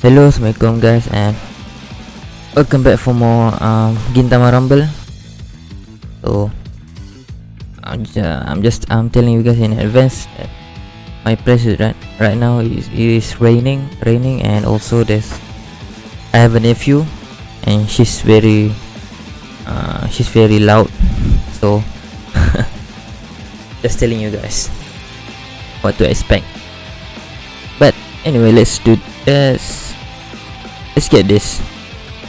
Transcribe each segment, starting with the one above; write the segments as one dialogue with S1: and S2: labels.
S1: Hello, assalamualaikum guys, and welcome back for more um, Gintama Rumble. So, I'm just, I'm just I'm telling you guys in advance that my place is right right now is is raining, raining, and also there's I have a nephew, and she's very uh, she's very loud. So, just telling you guys what to expect. But anyway, let's do this. Let's get this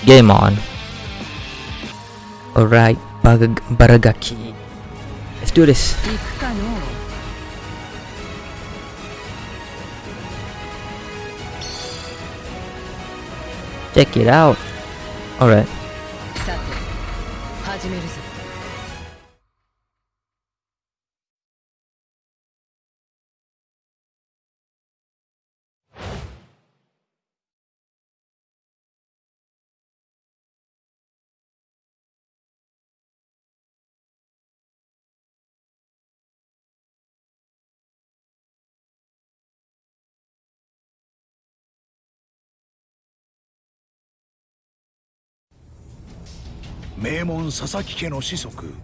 S1: game on. Alright, bag Baragaki. Let's do this. Check it out. Alright.
S2: 名門佐々木家の子息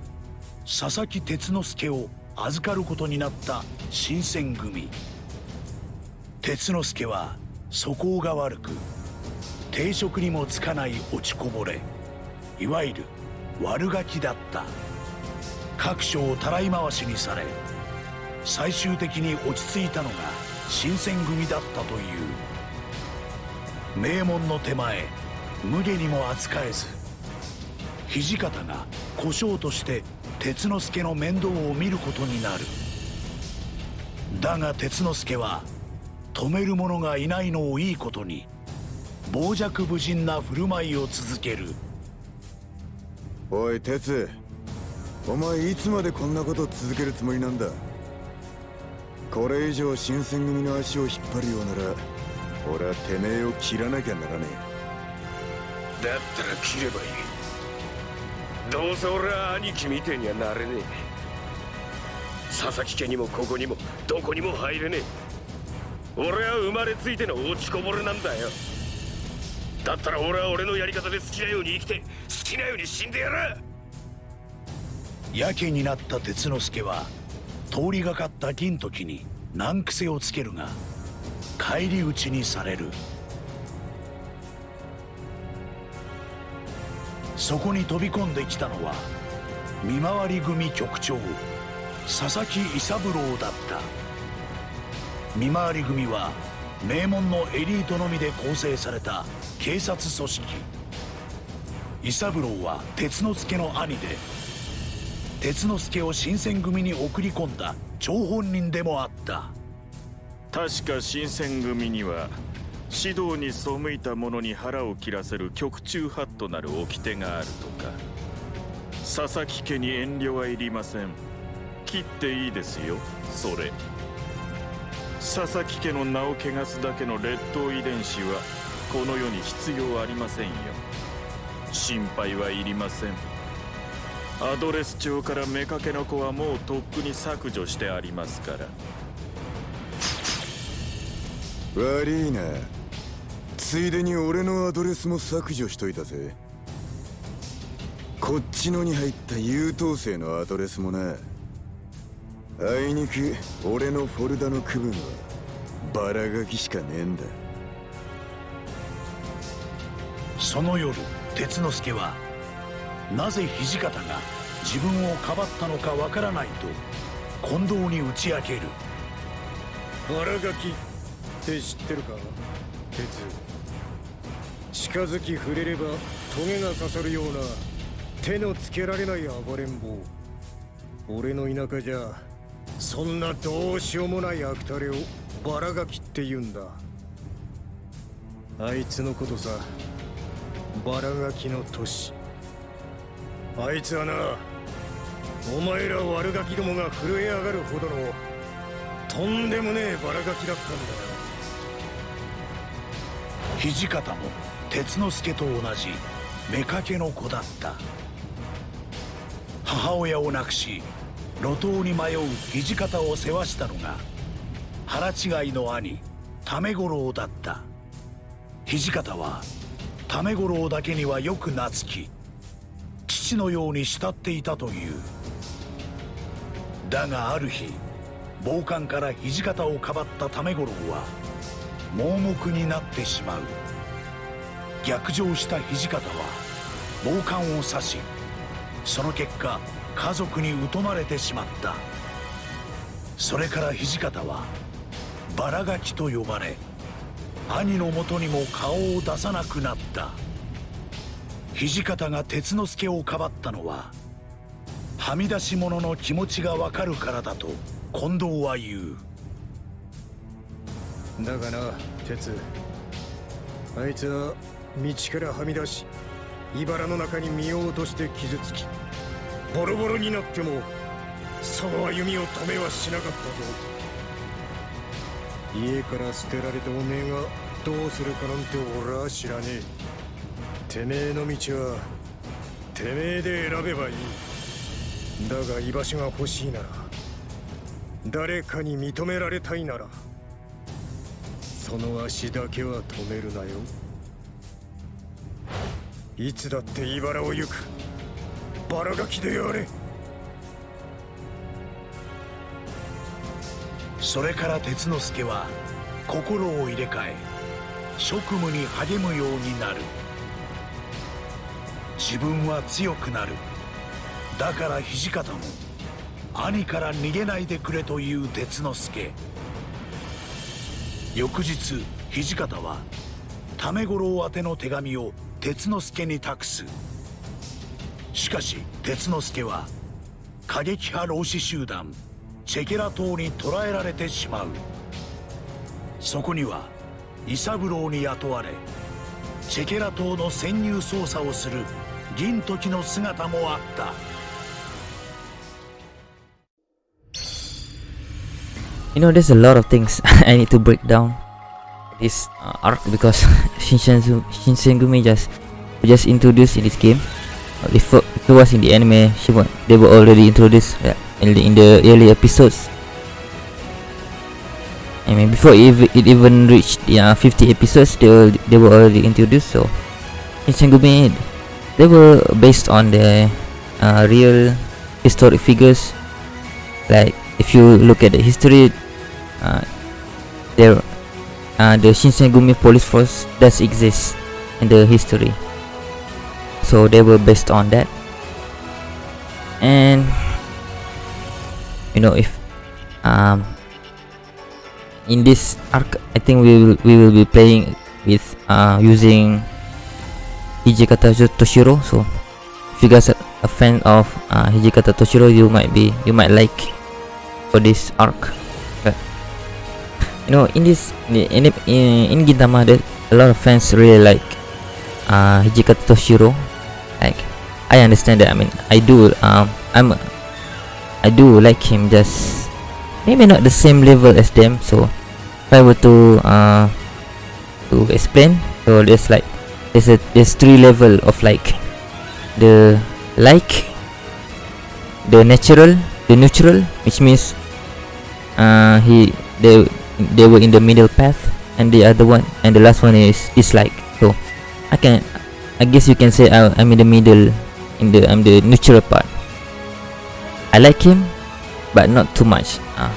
S2: 佐々木哲之助を預かることになった新選組。哲之助は素行が悪く定職にもつかない落ちこぼれいわゆる悪ガキだった。各所をたらい回しにされ最終的に落ち着いたのが新選組だったという。名門の手前無下にも扱えず土方が小姓として鉄之助の面倒を見ることになる。だが鉄之助は止める者がいないのをいいことに傍若無人な振る舞いを続ける。
S3: おい鉄。お前いつまでこんなこと続けるつもりなんだ？これ以上新選組の足を引っ張るようなら俺はてめえを切らなきゃならね
S4: だったら切ればいいどうせ俺は兄貴みてえにはなれねえ。佐々木家にもここにもどこにも入れねえ。俺は生まれついての落ちこぼれなんだよ。だったら俺は俺のやり方で好きなように生きて好きなように死んでやら
S2: やけになった鉄之助は通りがかった銀時に難癖をつけるが返り討ちにされる。そこに飛び込んできたのは見回り組局長佐々木伊三郎だった。見回り組は名門のエリートのみで構成された警察組織。伊三郎は鉄之助の兄で鉄之助を新選組に送り込んだ張本人でもあった。
S5: 確か新選組には指導に背いた者に腹を切らせる局中派となる掟があるとか。佐々木家に遠慮はいりません。切っていいですよそれ。佐々木家の名を汚すだけの劣等遺伝子はこの世に必要ありませんよ。心配はいりません。アドレス帳から妾の子はもうとっくに削除してありますから。
S3: 悪いな。ついでに俺のアドレスも削除しといたぜ。こっちのに入った優等生のアドレスもな。あいにく俺のフォルダの区分はバラガキしかねえんだ。
S2: その夜鉄之助はなぜ土方が自分をかばったのかわからないと近藤に打ち明ける。
S6: 腹ガキって知ってるか？鉄。近づき触れればトゲが刺さるような手のつけられない暴れん坊。俺の田舎じゃそんなどうしようもない悪タレをバラガキって言うんだ。あいつのことさバラガキの年あいつはなお前ら悪ガキどもが震え上がるほどのとんでもねえバラガキだったんだ。
S2: 土方も鉄之助と同じ妾の子だった。母親を亡くし路頭に迷う土方を世話したのが腹違いの兄為五郎だった。土方は為五郎だけにはよく懐き父のように慕っていたという。だがある日暴漢から土方をかばった為五郎は盲目になってしまう。逆上した土方は暴漢を刺しその結果家族に疎まれてしまった。それから土方はバラガキと呼ばれ兄のもとにも顔を出さなくなった。土方が鉄之助をかばったのははみ出し者の気持ちがわかるからだと近藤は言う。
S6: だがな鉄。あいつは道からはみ出し茨の中に身を落として傷つきボロボロになってもその歩みを止めはしなかったぞ。家から捨てられたおめえがどうするかなんて俺は知らねえ。てめえの道はてめえで選べばいい。だが居場所が欲しいなら誰かに認められたいならその足だけは止めるなよ。いつだって茨を行く。バラガキであれ。
S2: それから鉄之助は心を入れ替え職務に励むようになる。自分は強くなる。だから土方も兄から逃げないでくれという鉄之助。翌日土方は為五郎宛ての手紙を鉄之助に託す。しかし鉄之助は過激派老子集団チェケラ島に捕らえられてしまう。そこには伊三郎に雇われチェケラ島の潜入捜査をする銀時の姿もあった。
S1: You know, there's a lot of things I need to break down this uh, arc because Shinsengumi, Shinsengumi just just introduced in this game. Uh, If, it- was in the anime, she wa- they were already introduced yeah, in, the, in the early episodes. I mean, before it, it even reached yeah, 50 episodes, they were they were already introduced. So, Shinsengumi, they were based on the uh, real historic figures. Like if you look at the history, there uh, the Shinsengumi police force does exist in the history. So they were based on that. And you know if um in this arc I think we will we will be playing with uh using Hijikata Toshiro. So if you guys are a fan of uh, Hijikata Toshiro you might be you might like for this arc you know in this in in, in Gintama there a lot of fans really like uh Hijikata Toshiro. Like I understand that I mean I do um I'm I do like him just maybe not the same level as them so if I were to uh to explain so there's like there's a there's three level of like the like the natural the neutral which means uh he they they were in the middle path and the other one and the last one is dislike so i can i guess you can say I, i'm in the middle in the i'm the neutral part i like him but not too much uh.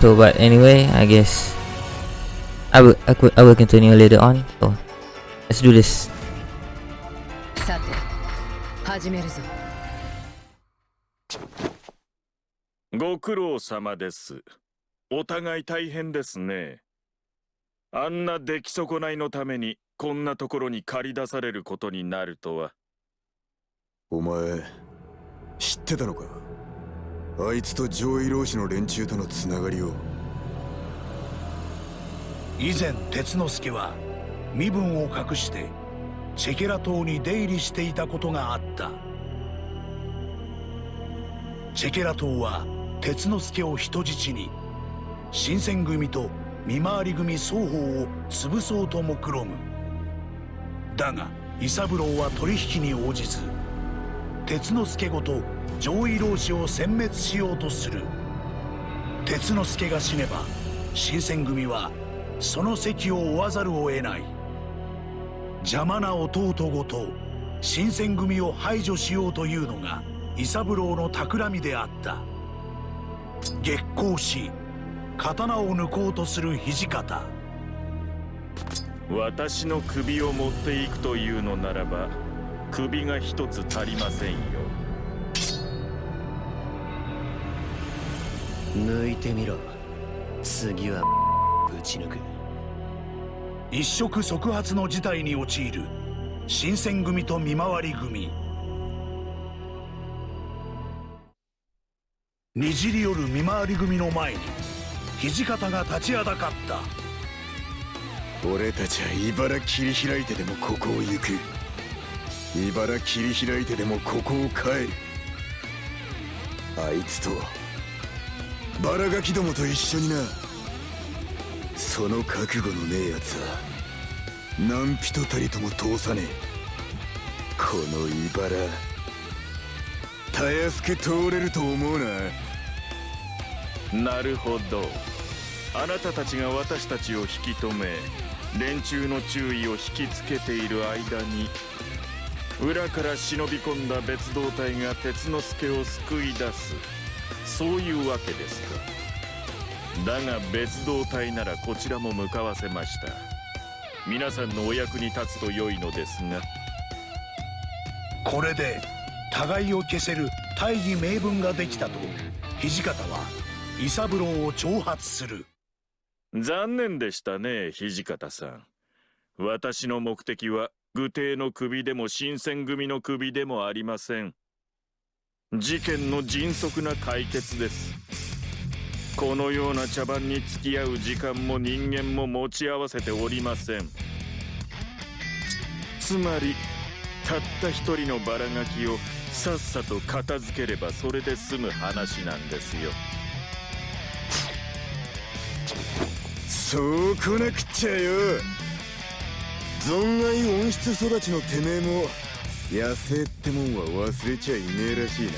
S1: so but anyway i guess i will I, could, I will continue later on so let's do this
S7: さて始めるぞ
S5: ご苦労様です。お互い大変ですね。あんな出来損ないのためにこんなところに駆り出されることになるとは。
S3: お前知ってたのか？あいつと上位老子の連中とのつながりを
S2: 以前鉄之助は身分を隠してチェケラ島に出入りしていたことがあったチェケラ島は鉄之助を人質に。新選組と見回り組双方を潰そうと目論む。だが伊三郎は取引に応じず鉄之助ごと上位老子を殲滅しようとする。鉄之助が死ねば新選組はその席を負わざるを得ない。邪魔な弟ごと新選組を排除しようというのが伊三郎の企みであった。激高し刀を抜こうとする土方。
S5: 私の首を持っていくというのならば首が一つ足りませんよ。
S6: 抜いてみろ。次はぶち抜く。
S2: 一触即発の事態に陥る新選組と見回り組にじり寄る見回り組の前に土方が立ちはだかった。
S3: 俺たちは茨切り開いてでもここを行く。茨切り開いてでもここを帰るあいつとバラガキどもと一緒にな。その覚悟のねえやつは何人たりとも通さねえ。この茨たやすく通れると思うな。
S5: なるほど。あなたたちが私たちを引き止め連中の注意を引きつけている間に裏から忍び込んだ別動隊が鉄之助を救い出す。そういうわけですか。だが別動隊ならこちらも向かわせました。皆さんのお役に立つと良いのですが。
S2: これで互いを消せる大義名分ができたと土方は伊三郎を挑発する。
S5: 残念でしたね土方さん。私の目的は愚帝の首でも新選組の首でもありません。事件の迅速な解決です。このような茶番に付き合う時間も人間も持ち合わせておりません。つまりたった一人のバラガキをさっさと片付ければそれで済む話なんですよ。
S3: そうこなくっちゃよ。存外温室育ちのてめえも野生ってもんは忘れちゃいねえらしいな。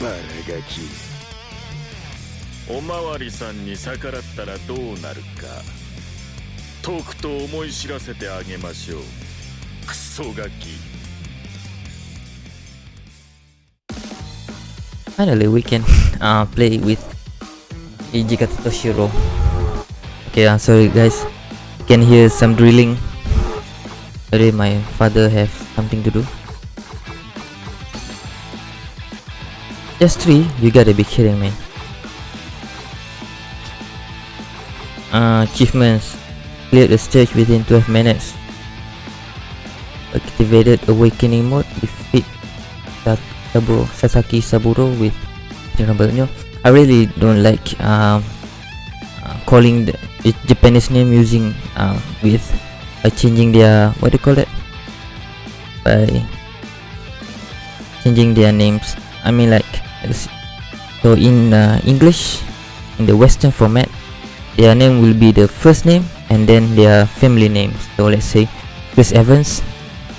S3: バラガキ。
S5: おまわりさんに逆らったらどうなるか。とくと思い知らせてあげましょう。クソガキ。
S1: Finally, we can uh, play with Ijikata Toshiro. Okay, I'm sorry guys. Can hear some drilling. Sorry, my father have something to do. Just three? You gotta be kidding me. Uh, achievements. Cleared the stage within 12 minutes. Activated awakening mode. Defeat Saburo, Sasaki Saburo with I really don't like um, uh, calling the Japanese name using uh, with changing their what do you call it by changing their names. I mean like so in uh, English in the Western format their name will be the first name and then their family name So let's say Chris Evans,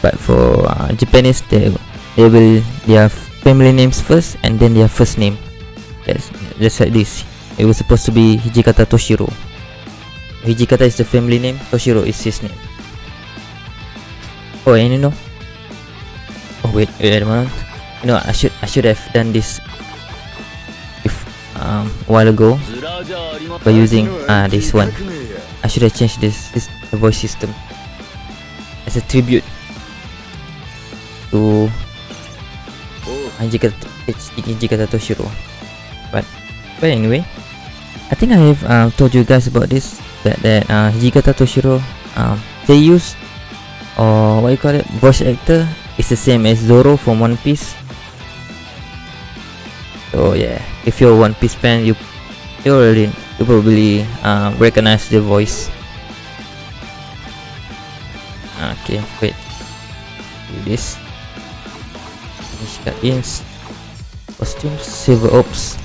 S1: but for uh, Japanese they they will their family names first and then their first name. That's just like this. It was supposed to be Hijikata Toshiro. Hijikata is the family name, Toshiro is his name. Oh, and you know. Oh wait, wait a moment. You know, I should I should have done this if um a while ago by using uh this one. I should have changed this this the voice system as a tribute to Hijikata, Hijikata Toshiro. But but anyway, I think I have uh, told you guys about this that that uh, Hijikata Toshiro um they use or what you call it voice actor is the same as Zoro from One Piece. So yeah, if you're a One Piece fan, you you already you probably uh, recognize the voice. Okay, wait. Do this. Finish cut-ins. Costumes, silver ops.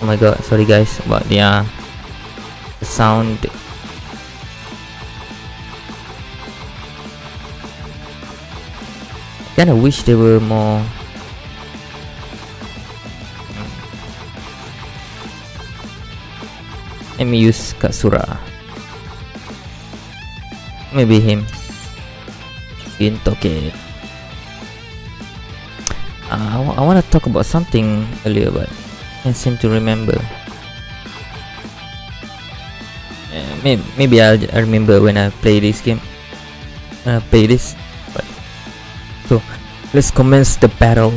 S1: Oh my god, sorry guys about the, the sound. Kinda wish there were more. let me use Katsura. Maybe him. Gintoki. Uh, I, want to talk about something earlier, but can't seem to remember. Uh, maybe, maybe I'll, I remember when I play this game. I play this. But so let's commence the battle.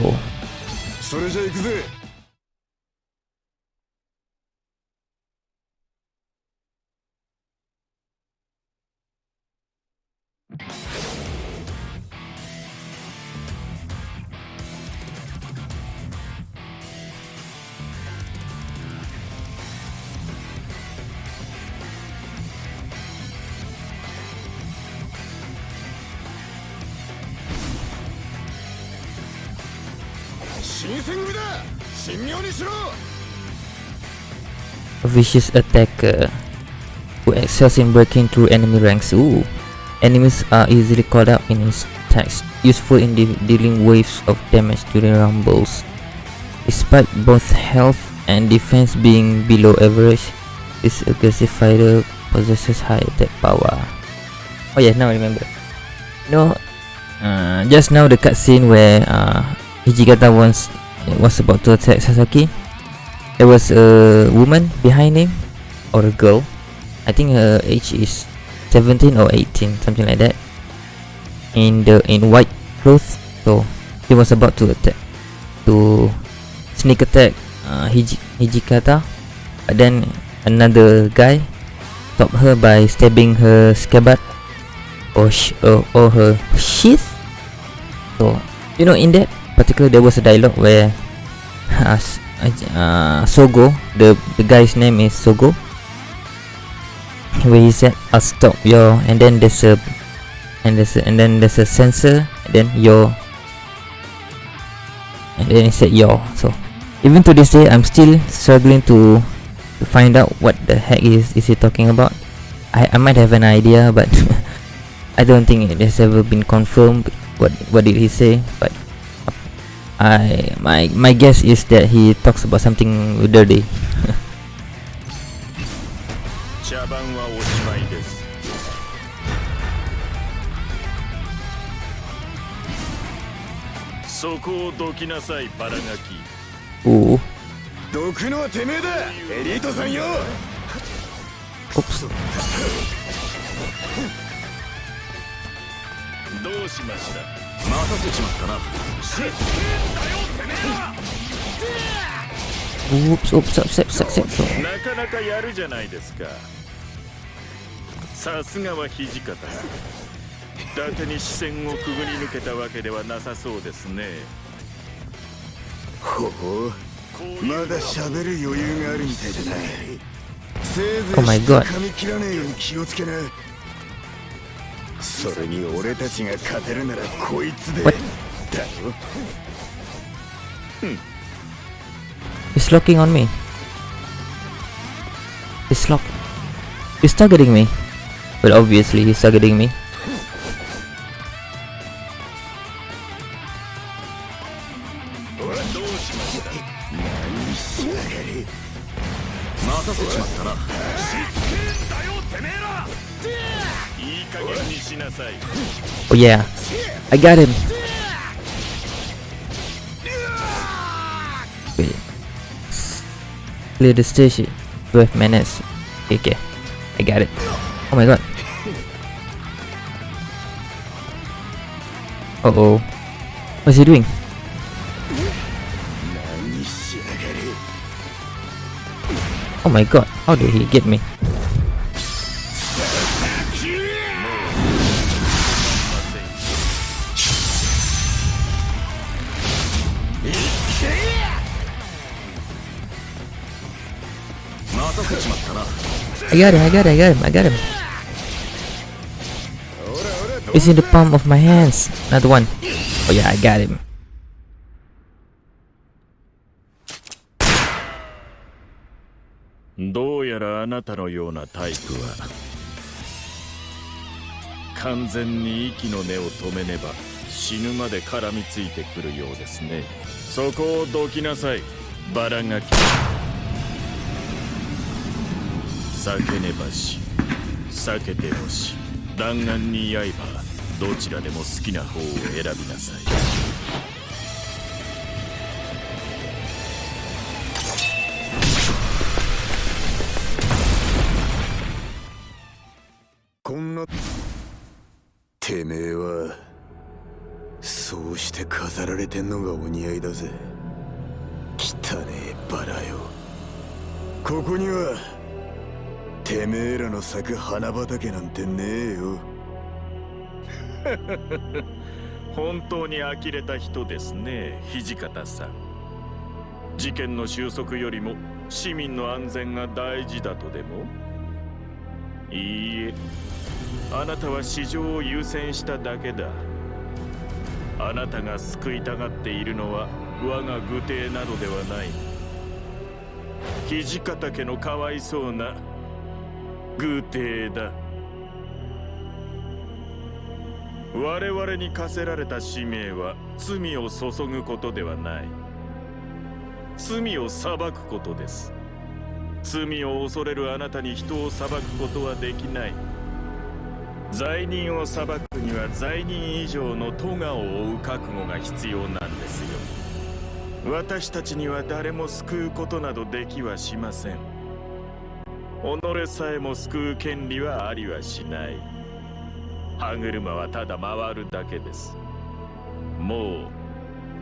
S1: A vicious attacker who excels in breaking through enemy ranks. Ooh. Enemies are easily caught up in his attacks, useful in de dealing waves of damage during rumbles. Despite both health and defense being below average, this aggressive fighter possesses high attack power. Oh yeah, now I remember. You know, uh, just now the cutscene where uh, Hijikata was was about to attack Sasaki. There was a woman behind him, or a girl. I think her age is 17 or 18, something like that. In the in white clothes, so he was about to attack, to sneak attack uh, Hiji, Hijikata, but then another guy stopped her by stabbing her scabbard or sh or, or her sheath. So you know, in that particular, there was a dialogue where uh, uh, Sogo, the the guy's name is Sogo, where he said, "I'll stop your," and then there's a and there's a, and then there's a sensor, then your, and then he said your. So even to this day, I'm still struggling to to find out what the heck is is he talking about. I I might have an idea, but I don't think it has ever been confirmed. What what did he say? But I my my guess is that he talks about something dirty.
S5: 茶番はおしまいですそこをどきなさいバラガキ
S1: Ooh,
S3: どくのはてめえだエリートさんよ
S1: oops.
S5: どうしました
S3: 待たせちまったな
S1: Oops, oops, oops, oops, oops, oops.
S5: なかなかやるじゃないですかさすがは土方伊達に視線をくぐり抜けたわけではなさそうですね。
S3: ほほまだ喋る余裕があるみたいだな。せいぜい
S1: Oh my god
S3: 噛み切らねえように気をつけなそれに俺たちが勝てるならこいつで
S1: What?
S3: だよ
S1: He's locking on me. He's lock. He's targeting me. Well, obviously he's targeting me. Oh yeah. I got him. Wait. Clear the station. 12 minutes. Okay, okay. I got it. Oh my god. Uh oh. What's he doing? Oh my god, how did he get me? I got him, I got him, I got him, I got him. It's in the palm of my hands. Another one. Oh yeah, I got him.
S5: どうやらあなたのようなタイプは完全に息の根を止めねば死ぬまで絡みついてくるようですねそこをどきなさいバラガキ避けねばし。避けてもし。弾丸に刃。どちらでも好きな方を選びなさい。
S3: てめえはそうして飾られてんのがお似合いだぜ。汚ねえバラよ。ここにはてめえらの咲く花畑なんてねえよ。
S5: 本当に呆れた人ですね土方さん。事件の収束よりも市民の安全が大事だとでも？いいえあなたは市場を優先しただけだ。あなたが救いたがっているのは我が愚邸などではない。土方家のかわいそうな愚邸だ。我々に課せられた使命は罪を注ぐことではない。罪を裁くことです。罪を恐れるあなたに人を裁くことはできない。罪人を裁くには罪人以上の咎を負う覚悟が必要なんですよ。私たちには誰も救うことなどできはしません。己さえも救う権利はありはしない歯車はただ回るだけですもう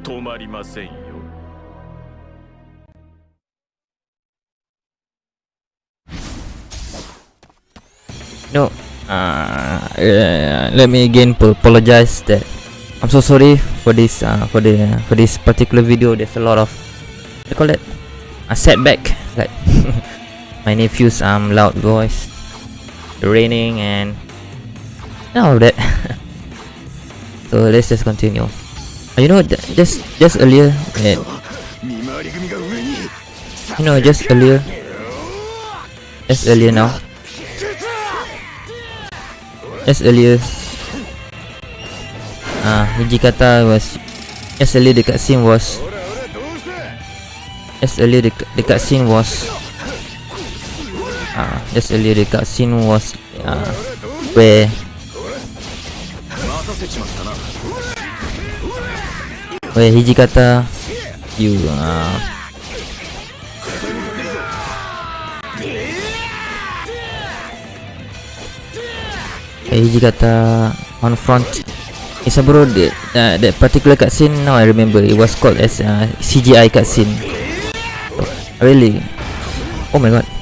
S5: 止まりませんよ
S1: No. Uh, uh, let me again p apologize that I'm so sorry for this uh, for the for this particular video. There's a lot of what do you call it a setback. Like my nephew's um loud voice raining and all of that. So let's just continue. You know just just earlier
S3: yeah,
S1: you know just earlier just earlier now. Just earlier ah uh, Hijikata was just earlier the cutscene was just earlier the the cutscene was uh, just earlier dekat scene was uh, where
S3: where Hiji kata you uh,
S1: Eh, Hiji kata on front. It's a bro that, uh, that particular cut scene now I remember it was called as uh, CGI cut scene. Oh, really? Oh my god.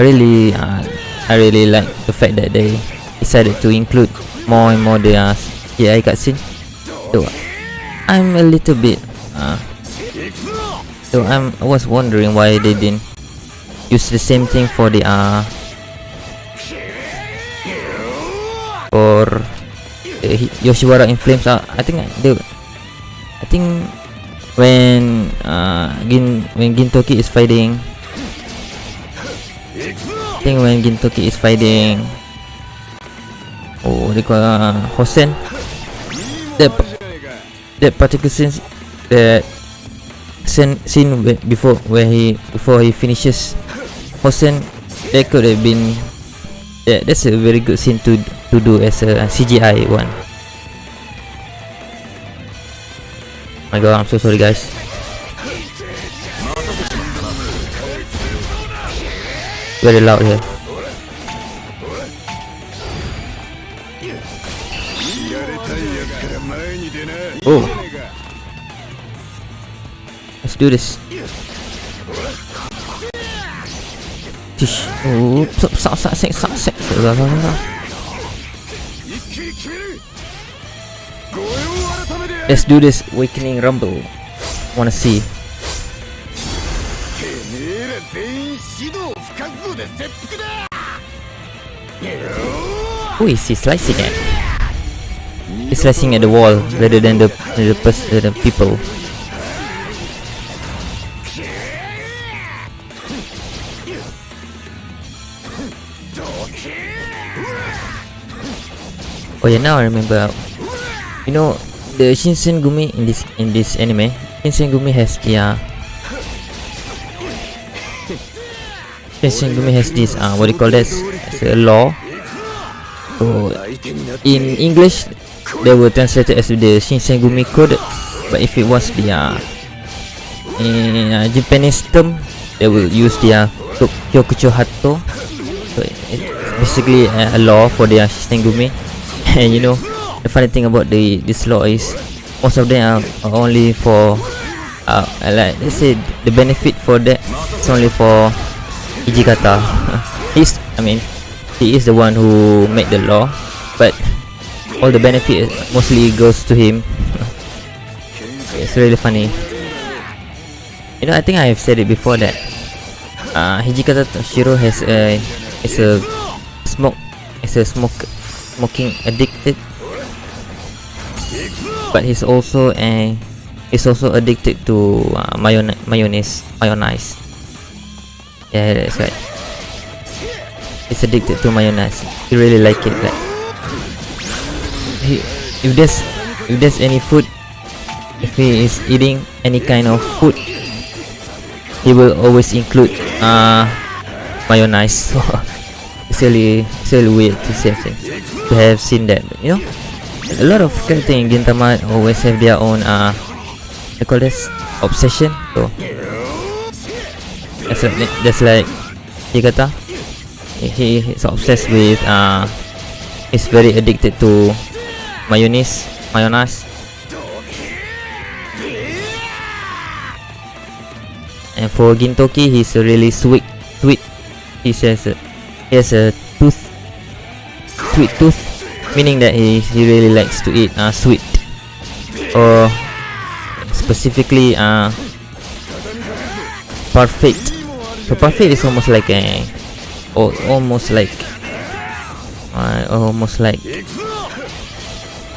S1: I really uh, I really like the fact that they decided to include more and more the uh, CGI cutscene. So I'm a little bit uh, so I'm I was wondering why they didn't use the same thing for the uh for Hi- Yoshiwara in flames. Uh, I think they I think when uh Gin when Gintoki is fighting think when Gintoki is fighting. Oh they call uh, Hosen. That that particular scene that scene scene before where he before he finishes Hosen that could have been yeah that's a very good scene to to do as a CGI one. My god I'm so sorry guys very loud here. Oh. Let's do this. Oh, stop, stop, stop, stop, stop, stop. Let's do this awakening rumble. Wanna see? Who is he slicing at? He's slicing at the wall rather than the the, uh, the people. Oh yeah, now I remember. You know, the Shinsengumi in this in this anime, Shinsengumi has the Shingumi has this uh, what do you call this law. So in English they were translated as the Shinsengumi code. But if it was the uh, in uh, Japanese term they will use the uh, Kyokuchu Hatto so it's basically uh, a law for the uh, Shinsengumi. And you know the funny thing about the this law is most of them are only for uh, like let's say the benefit for that it's only for Hijikata. He's I mean he is the one who made the law, but all the benefit mostly goes to him. it's really funny. You know, I think I have said it before that uh, Hijikata Toshiro has a is a smoke is a smoke smoking addicted, but he's also a he's also addicted to uh, mayonnaise mayonnaise mayonnaise. Yeah, that's right. He's addicted to mayonnaise. He really like it. Like, he, if there's if there's any food, if he is eating any kind of food, he will always include uh mayonnaise. So it's really it's really weird to see to have seen that. But, you know, a lot of character in Gintama always have their own uh, they call this obsession. So that's like that's like Higata. He he is obsessed with uh, he's very addicted to mayonnaise, mayonnaise. And for Gintoki, he's really sweet, sweet. He says uh, he has a tooth, sweet tooth, meaning that he he really likes to eat uh, sweet, or specifically uh, parfait. So parfait is almost like a, or almost like, uh, almost like,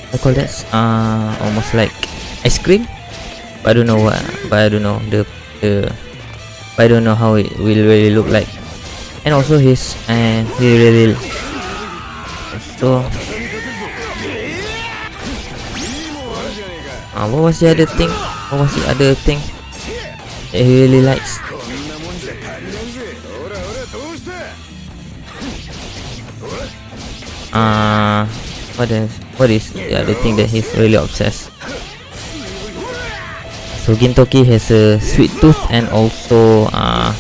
S1: I call that uh, almost like ice cream. But I don't know what, but I don't know the the, but I don't know how it will really look like. And also his, and he really, so. Uh, what was the other thing? What was the other thing that he really likes? Uh, what is what is the other thing that he's really obsessed? So Gintoki has a sweet tooth and also uh,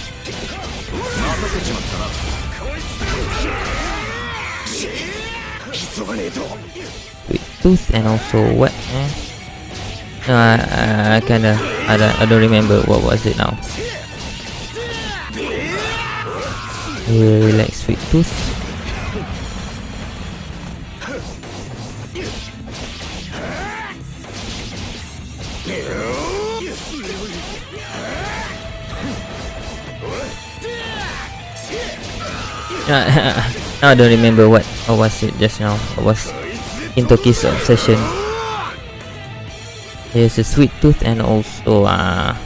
S1: sweet tooth and also what? Eh? No, I, I, I kinda I don't, I don't remember what was it now. Really sweet tooth. now I don't remember what, what was it just now. I was into Kiss Obsession. There's a Sweet Tooth and also uh,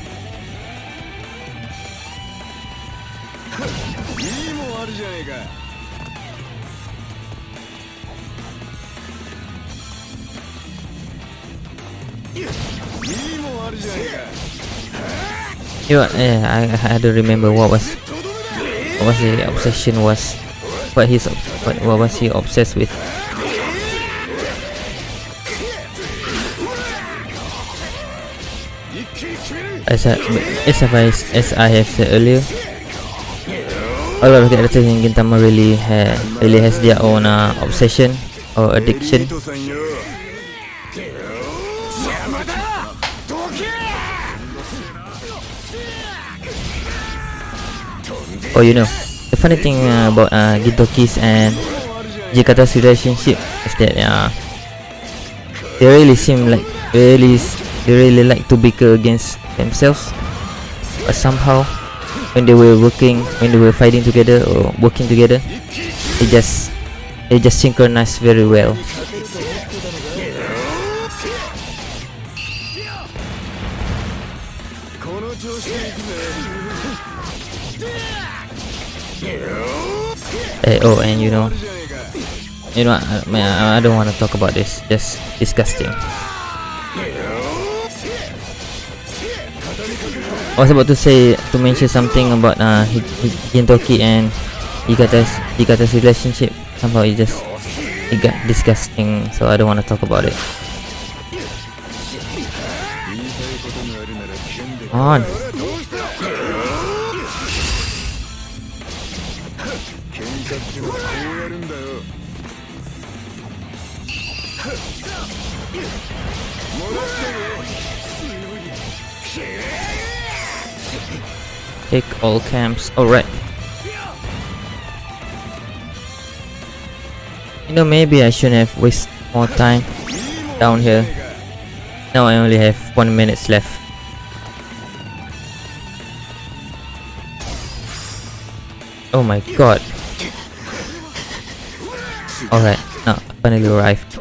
S1: You know, yeah, I, I don't remember what was was the obsession was what his obs- what, what was he obsessed with. As I, as I, as I have said earlier, a lot of characters in Gintama really ha, really has their own uh, obsession or addiction. Oh, you know, the funny thing uh, about uh, and Jikata's relationship is that uh, they really seem like really they really like to bicker against themselves, but somehow when they were working, when they were fighting together or working together, they just they just synchronize very well. Eh, oh, and you know, you know, I, man, I, I don't want to talk about this. Just disgusting. I was about to say to mention something about uh Gintoki and Ikata's Ikata's relationship. Somehow it just it got disgusting, so I don't want to talk about it.
S3: Come
S1: on. Take all camps. Alright. You know, maybe I shouldn't have wasted more time down here. Now I only have one minute left. Oh my god. Alright, now finally arrived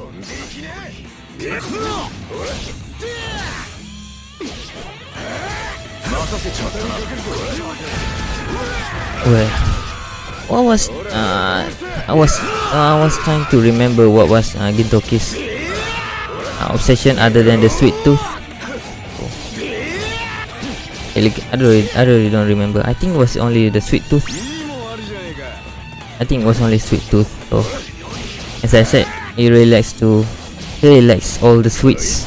S1: well what was uh, I was uh, I was trying to remember what was uh, Gintoki's uh, obsession other than the sweet tooth. Oh. I, don't, really, I really don't remember. I think it was only the sweet tooth. I think it was only sweet tooth oh as I said he really likes to he really likes all the sweets.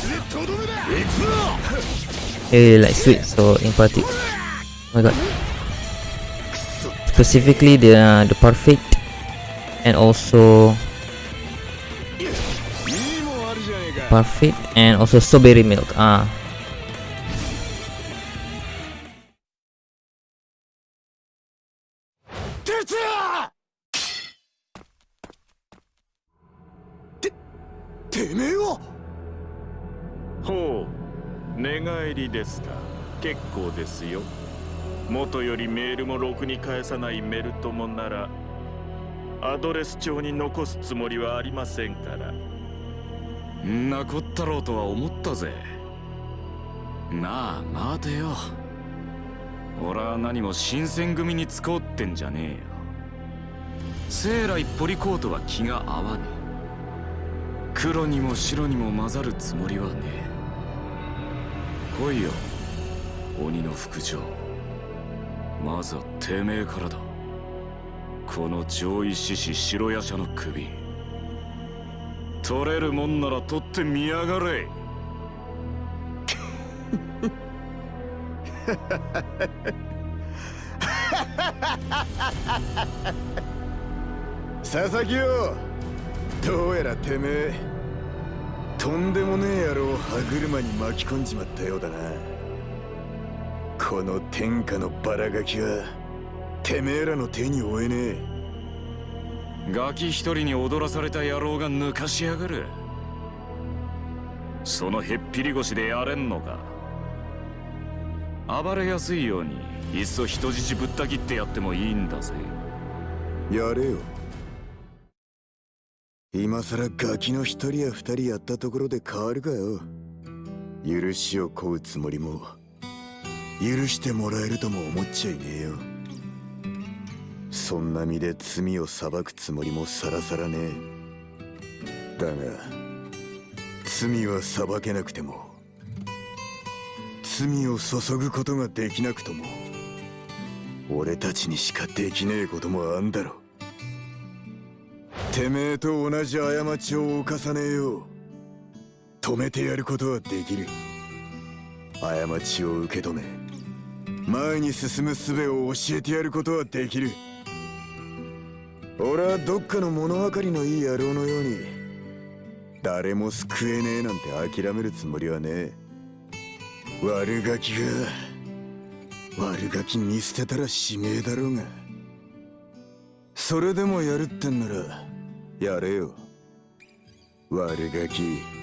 S1: He really likes sweets so in particular. Oh my god specifically the uh, the parfait and also parfait and also strawberry milk ah.
S5: 元よりメールもろくに返さないメルトモならアドレス帳に残すつもりはありませんから。
S8: んなこったろうとは思ったぜ。なあ待てよ。俺は何も新選組に使おうってんじゃねえよ。生来ポリコートは気が合わねえ。黒にも白にも混ざるつもりはねえ。来いよ鬼の副長まずはてめえからだ。この上位獅子白夜叉の首。取れるもんなら取ってみやがれ。
S3: 佐々木よどうやらてめえとんでもねえ野郎を歯車に巻き込んじまったようだな。この天下のバラガキはてめえらの手に負えねえ。
S8: ガキ一人に踊らされた野郎が抜かしやがる。そのへっぴり腰でやれんのか。暴れやすいようにいっそ人質ぶった切ってやってもいいんだぜ。
S3: やれよ。今さらガキの一人や二人やったところで変わるかよ。許しを請うつもりも許してもらえるとも思っちゃいねえよ。そんな身で罪を裁くつもりもさらさらねえ。だが罪は裁けなくても罪を注ぐことができなくとも俺たちにしかできねえこともあんだろてめえと同じ過ちを犯さねえよう。止めてやることはできる。過ちを受け止め。前に進む術を教えてやることはできる。俺はどっかの物分かりのいい野郎のように誰も救えねえなんて諦めるつもりはねえ。悪ガキが悪ガキ見捨てたら使命だろうが。それでもやるってんならやれよ。悪ガキ。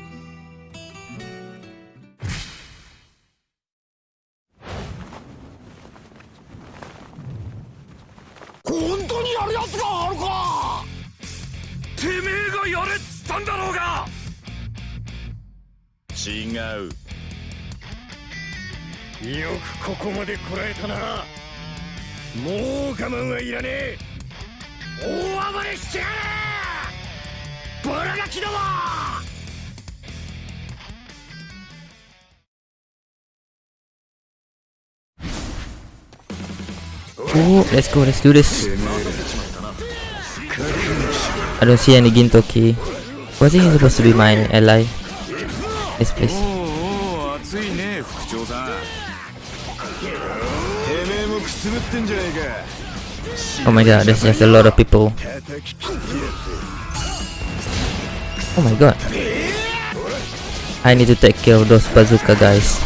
S5: う
S6: よくここまでこらえたなもう我慢はいらねえ大暴れしてやれバラガキども
S1: Oh, let's go, let's do this. I don't see any Gintoki. Wasn't he supposed to be my ally? This place. Oh my god, there's just a lot of people. Oh my god. I need to take care of those bazooka guys.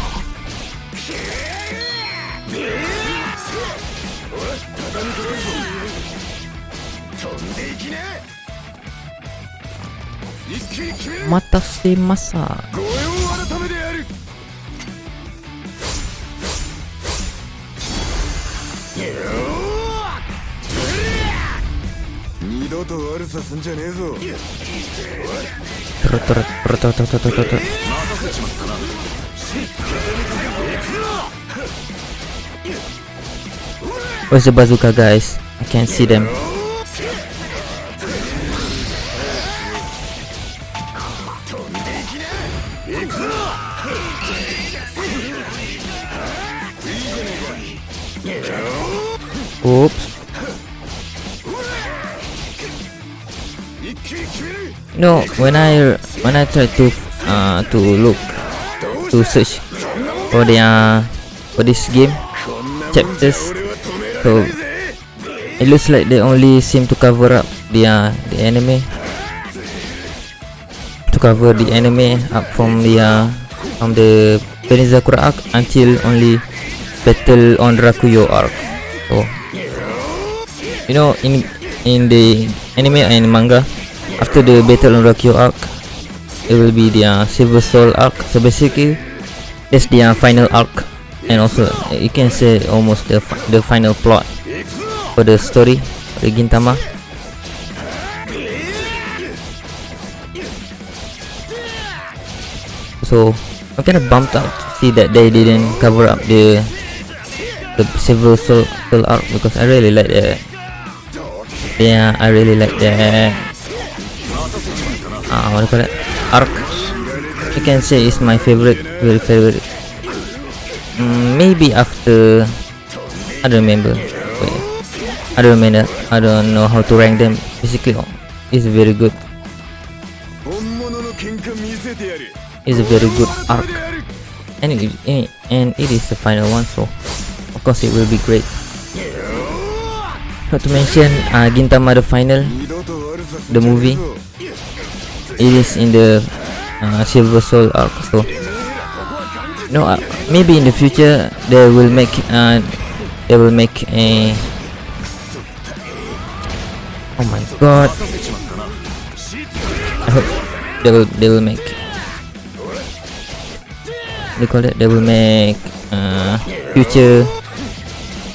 S1: Matasimasa. Where's the bazooka guys? I can't see them. Oops. No, when I when I try to uh to look to search for the uh, for this game chapters, so it looks like they only seem to cover up the uh, the anime to cover the enemy up from the uh, from the Benizakura arc until only battle on Rakuyo arc. So you know in in the anime and manga after the battle on Rakuyo arc it will be the uh, Silver Soul arc. So basically that's the uh, final arc. And also you can say almost the, the final plot for the story for the Gintama. So I'm kind of bummed out to see that they didn't cover up the the Silver Soul, Soul arc because I really like that yeah, I really like that. Uh, what do you call it? Arc. You can say it's my favorite, very favorite. Mm, maybe after I don't remember. Wait, I don't remember. I don't know how to rank them. Basically, it's very good. It's a very good arc, and it, and it is the final one, so of course it will be great. Not to mention uh, Gintama the Final, the movie. It is in the uh, Silver Soul arc. So no, uh, maybe in the future they will make uh, they will make a. Oh my god! I hope they will they will make. They call it. They will make uh, future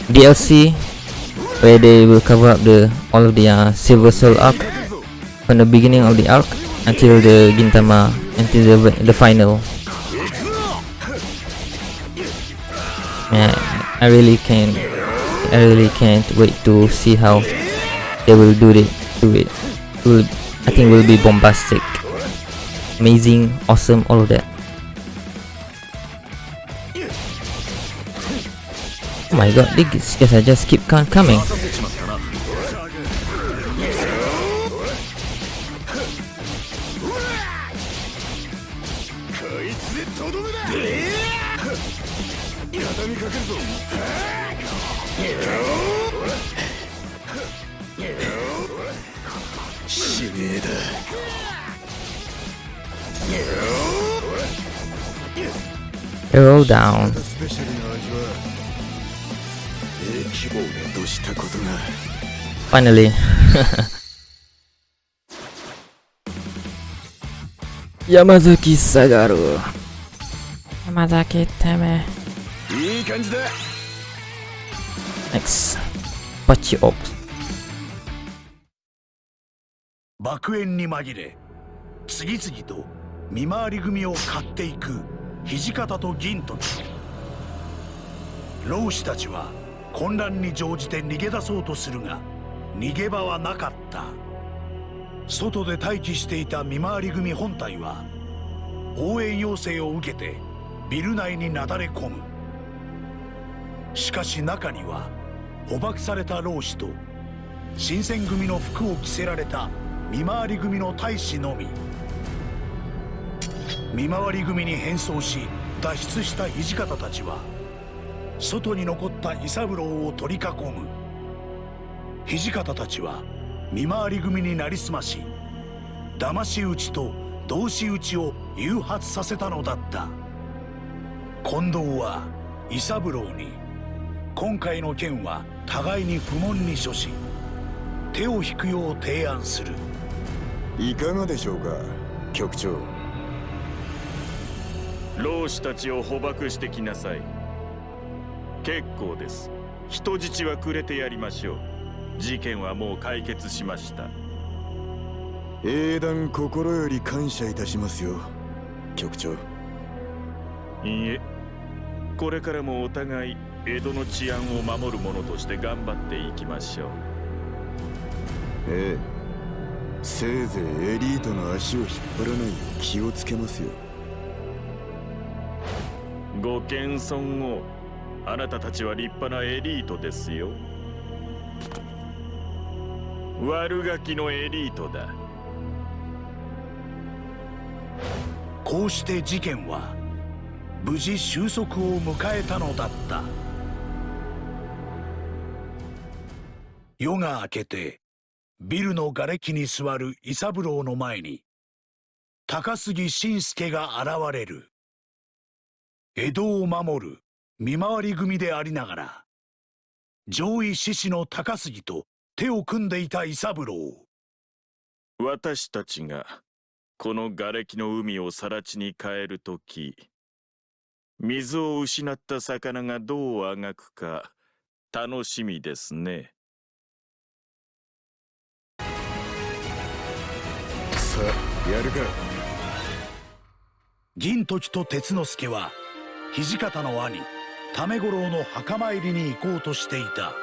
S1: DLC where they will cover up the all of the uh, Silver Soul arc from the beginning of the arc until the Gintama until the the final. Yeah, I really can I really can't wait to see how they will do it do. It will I think will be bombastic. Amazing, awesome, all of that. My god, these guys are just keep on coming. Arrow down. Finally. Yamazaki Sagaru. Yamazaki Teme.
S3: いい感じだ
S1: Next. Pachi Ops.
S2: 爆炎に紛れ次々と見回り組を買っていく土方と銀時老子たちは混乱に乗じて逃げ出そうとするが逃げ場はなかった。外で待機していた見回り組本体は応援要請を受けてビル内になだれ込む。しかし中には捕獲された老子と新選組の服を着せられた見回り組の大使のみ。見回り組に変装し脱出した土方たちは外に残った伊三郎を取り囲む。土方たちは見回り組になりすまし騙し討ちと同士討ちを誘発させたのだった。近藤は伊三郎に今回の件は互いに不問に処し手を引くよう提案する。
S3: いかがでしょうか局長。
S5: 老子たちを捕獲してきなさい。結構です。人質はくれてやりましょう事件はもう解決しました。
S3: 英断心より感謝いたしますよ局長。
S5: いいえ。これからもお互い江戸の治安を守る者として頑張っていきましょう。
S3: ええ。せいぜいエリートの足を引っ張らないよう気をつけますよ。
S5: ご謙遜を。あなたたちは立派なエリートですよ悪ガキのエリートだ。
S2: こうして事件は無事収束を迎えたのだった。夜が明けてビルの瓦礫に座る伊三郎の前に高杉晋介が現れる。江戸を守る見回り組でありながら上位志士の高杉と手を組んでいた伊三郎
S5: 私たちがこの瓦礫の海を更地に変えるとき水を失った魚がどうあがくか楽しみですね。
S3: さあやるか。
S2: 銀時と鉄之助は土方の兄為五郎の墓参りに行こうとしていた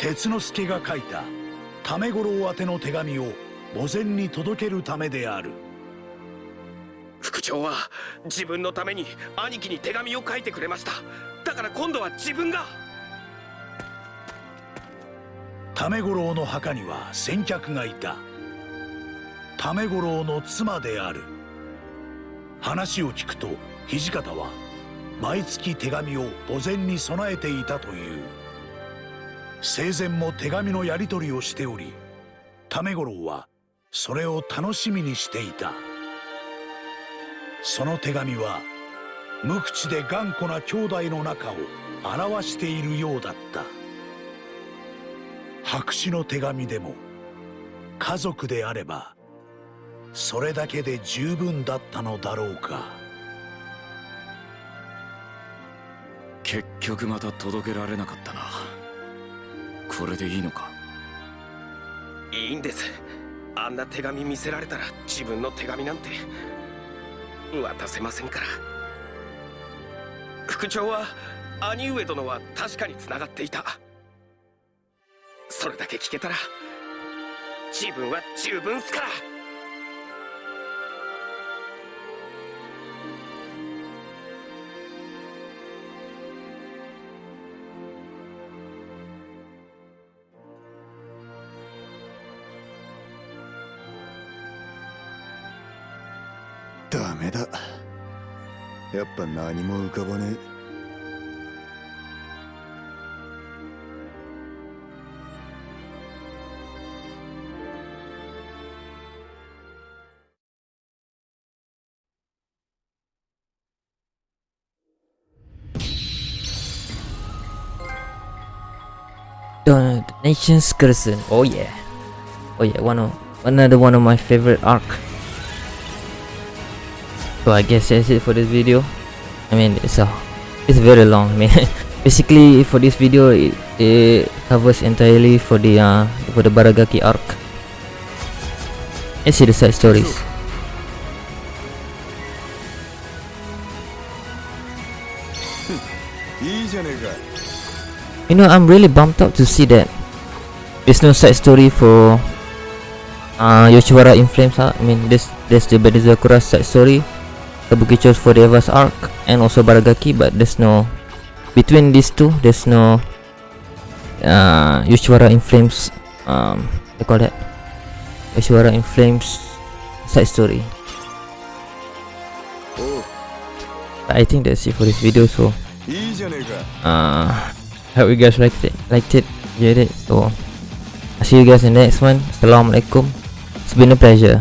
S2: 鉄之助が書いた為五郎宛ての手紙を墓前に届けるためである。
S4: 副長は自分のために兄貴に手紙を書いてくれました。だから今度は自分が。
S2: 為五郎の墓には先客がいた。為五郎の妻である。話を聞くと土方は毎月手紙を墓前に備えていたという生前も手紙のやり取りをしており為五郎はそれを楽しみにしていた。その手紙は無口で頑固な兄弟の仲を表しているようだった。白紙の手紙でも家族であればそれだけで十分だったのだろうか。
S8: 結局また届けられなかったな。これでいいのか？
S4: いいんです。あんな手紙見せられたら自分の手紙なんて渡せませんから。副長は兄上殿は確かにつながっていた。それだけ聞けたら自分は十分っすから。
S3: やっぱ何も浮かばねえ
S1: The Nation's Curse. Oh yeah. Oh yeah, one of another one of my favorite arc. so i guess that's it for this video i mean it's a it's very long man basically for this video it, it covers entirely for the uh for the baragaki arc let's see the side stories you know i'm really bumped up to see that there's no side story for uh, Yoshiwara in Flames. Huh? I mean, this, this the Benizakura side story a bookie chose for the Eva's Arc and also Baragaki but there's no between these two there's no uh, Yoshiwara in Flames um, they call that? Yoshiwara in Flames side story.
S3: But
S1: I think that's it for this video so uh, hope you guys liked it liked it get it so I'll see you guys in the next one. Assalamualaikum. It's been a pleasure.